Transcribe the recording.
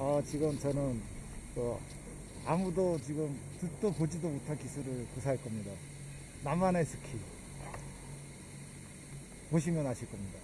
어, 지금 저는 어, 아무도 지금 듣도 보지도 못한 기술을 구사할 겁니다. 나만의 스키. 보시면 아실 겁니다.